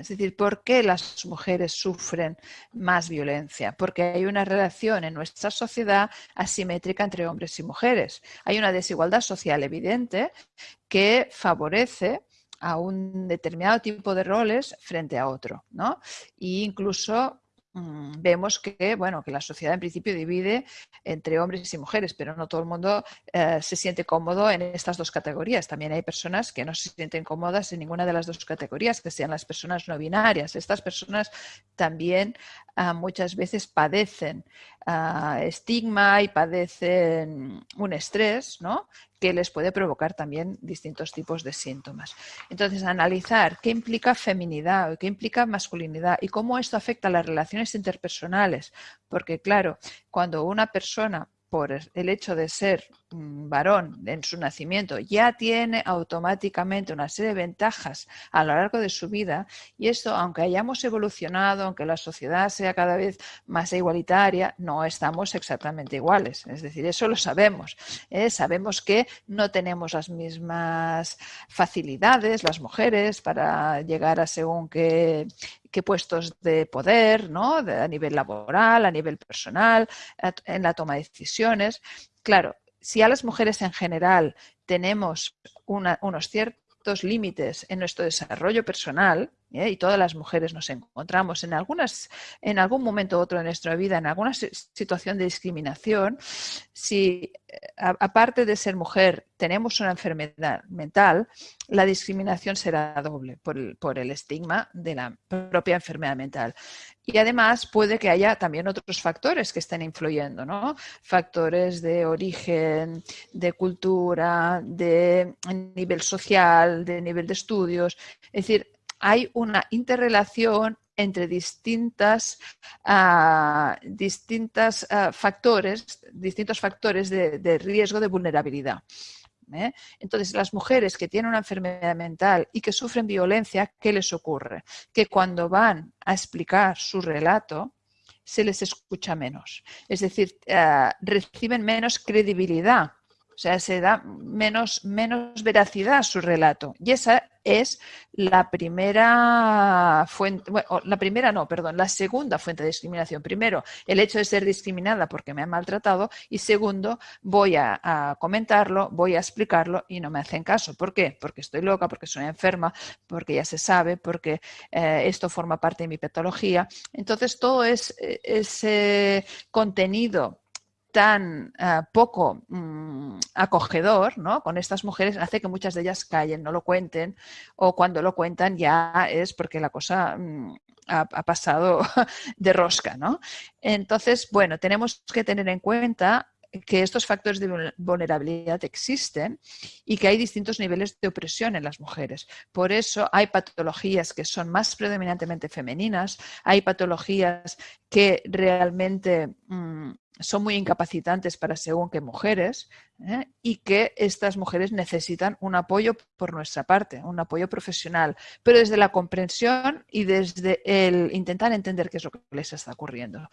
Es decir, ¿por qué las mujeres sufren más violencia? Porque hay una relación en nuestra sociedad asimétrica entre hombres y mujeres. Hay una desigualdad social evidente que favorece a un determinado tipo de roles frente a otro, ¿no? E incluso vemos que, bueno, que la sociedad en principio divide entre hombres y mujeres, pero no todo el mundo eh, se siente cómodo en estas dos categorías. También hay personas que no se sienten cómodas en ninguna de las dos categorías, que sean las personas no binarias. Estas personas también ah, muchas veces padecen ah, estigma y padecen un estrés, ¿no? Que les puede provocar también distintos tipos de síntomas. Entonces, analizar qué implica feminidad, qué implica masculinidad y cómo esto afecta a las relaciones interpersonales. Porque, claro, cuando una persona por el hecho de ser varón en su nacimiento ya tiene automáticamente una serie de ventajas a lo largo de su vida y esto, aunque hayamos evolucionado, aunque la sociedad sea cada vez más igualitaria, no estamos exactamente iguales. Es decir, eso lo sabemos. ¿eh? Sabemos que no tenemos las mismas facilidades las mujeres para llegar a según qué, puestos de poder, ¿no? a nivel laboral, a nivel personal, en la toma de decisiones. Claro, si a las mujeres en general tenemos unos ciertos límites en nuestro desarrollo personal, ¿eh? y todas las mujeres nos encontramos en, algunas, en algún momento u otro de nuestra vida, en alguna situación de discriminación, si aparte de ser mujer tenemos una enfermedad mental, la discriminación será doble por el, por el estigma de la propia enfermedad mental. Y además puede que haya también otros factores que estén influyendo, ¿no? Factores de origen, de cultura, de nivel social, de nivel de estudios. Es decir, hay una interrelación entre distintas, ah, distintas ah, factores, distintos factores de, riesgo de vulnerabilidad. ¿eh? Entonces, las mujeres que tienen una enfermedad mental y que sufren violencia, ¿qué les ocurre? Que cuando van a explicar su relato, se les escucha menos. Es decir, ah, reciben menos credibilidad o sea, se da menos, menos veracidad a su relato. Y esa es la primera fuente, bueno, la primera no, perdón, la segunda fuente de discriminación. Primero, el hecho de ser discriminada porque me han maltratado y segundo, voy a, comentarlo, voy a explicarlo y no me hacen caso. ¿Por qué? Porque estoy loca, porque soy enferma, porque ya se sabe, porque eh, esto forma parte de mi patología. Entonces, todo es, eh, ese contenido tan eh, poco mm, acogedor ¿no? con estas mujeres hace que muchas de ellas callen, no lo cuenten o cuando lo cuentan ya es porque la cosa mm, ha, pasado de rosca. ¿no? Entonces, bueno, tenemos que tener en cuenta que estos factores de vulnerabilidad existen y que hay distintos niveles de opresión en las mujeres. Por eso hay patologías que son más predominantemente femeninas, hay patologías que realmente mm, son muy incapacitantes para según qué mujeres ¿eh? y que estas mujeres necesitan un apoyo por nuestra parte, un apoyo profesional, pero desde la comprensión y desde el intentar entender qué es lo que les está ocurriendo.